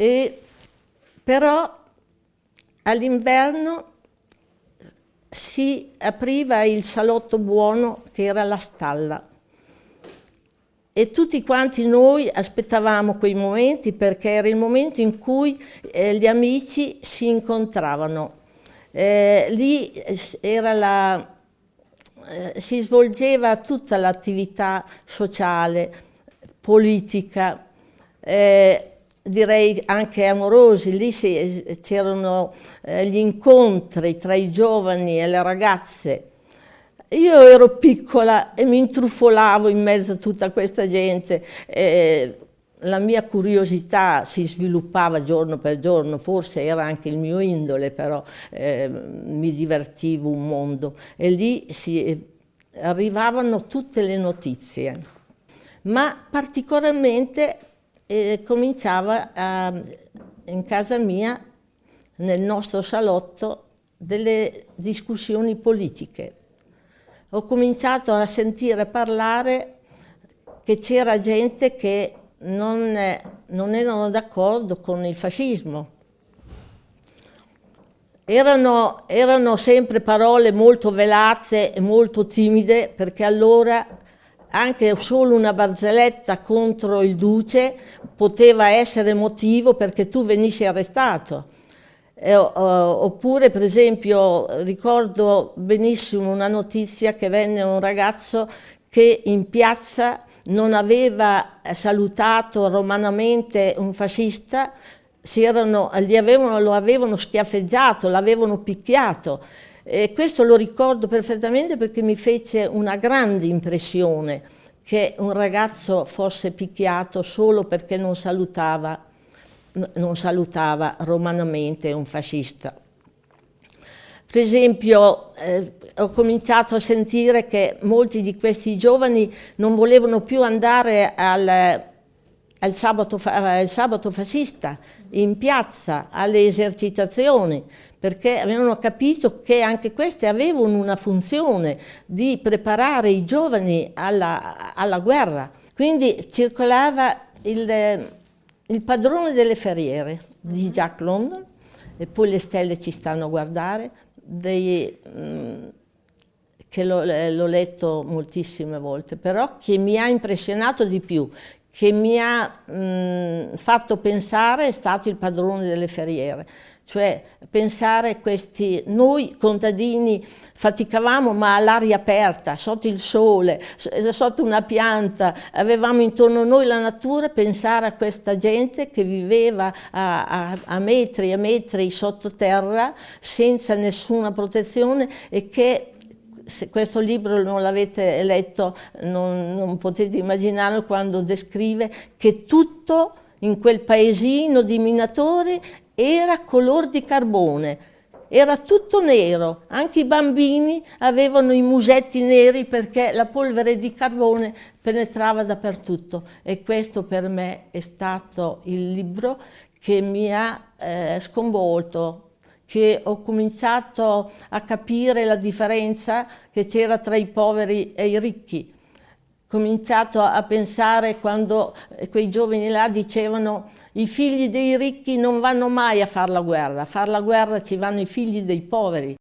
E, però all'inverno si apriva il salotto buono che era la stalla e tutti quanti noi aspettavamo quei momenti perché era il momento in cui eh, gli amici si incontravano. Eh, lì la, eh, si svolgeva tutta l'attività sociale, politica, eh, direi anche amorosi, lì c'erano eh, gli incontri tra i giovani e le ragazze. Io ero piccola e mi intrufolavo in mezzo a tutta questa gente. Eh, la mia curiosità si sviluppava giorno per giorno, forse era anche il mio indole, però eh, mi divertivo un mondo. E lì si, arrivavano tutte le notizie. Ma particolarmente e cominciava a, in casa mia, nel nostro salotto, delle discussioni politiche. Ho cominciato a sentire parlare che c'era gente che non, non erano d'accordo con il fascismo. Erano, erano sempre parole molto velate e molto timide perché allora anche solo una barzelletta contro il duce poteva essere motivo perché tu venissi arrestato. Eh, oppure per esempio ricordo benissimo una notizia che venne un ragazzo che in piazza non aveva salutato romanamente un fascista, erano, avevano, lo avevano schiaffeggiato, l'avevano picchiato e questo lo ricordo perfettamente perché mi fece una grande impressione che un ragazzo fosse picchiato solo perché non salutava, non salutava romanamente un fascista. Per esempio, eh, ho cominciato a sentire che molti di questi giovani non volevano più andare al, al, sabato, al sabato fascista in piazza, alle esercitazioni, perché avevano capito che anche queste avevano una funzione di preparare i giovani alla, alla guerra. Quindi circolava il, il, padrone delle ferriere di Jack London, e poi le stelle ci stanno a guardare, dei, mm, che l'ho letto moltissime volte, però che mi ha impressionato di più, che mi ha mh, fatto pensare è stato il padrone delle ferriere. Cioè pensare questi, noi contadini faticavamo ma all'aria aperta, sotto il sole, sotto una pianta, avevamo intorno a noi la natura, pensare a questa gente che viveva a, a, a metri e metri sottoterra senza nessuna protezione e che se questo libro non l'avete letto non, non potete immaginare quando descrive che tutto in quel paesino di minatori era color di carbone, era tutto nero, anche i bambini avevano i musetti neri perché la polvere di carbone penetrava dappertutto. E questo per me è stato il libro che mi ha eh, sconvolto, che ho cominciato a capire la differenza che c'era tra i poveri e i ricchi. Ho cominciato a pensare quando quei giovani là dicevano i figli dei ricchi non vanno mai a fare la guerra, a fare la guerra ci vanno i figli dei poveri.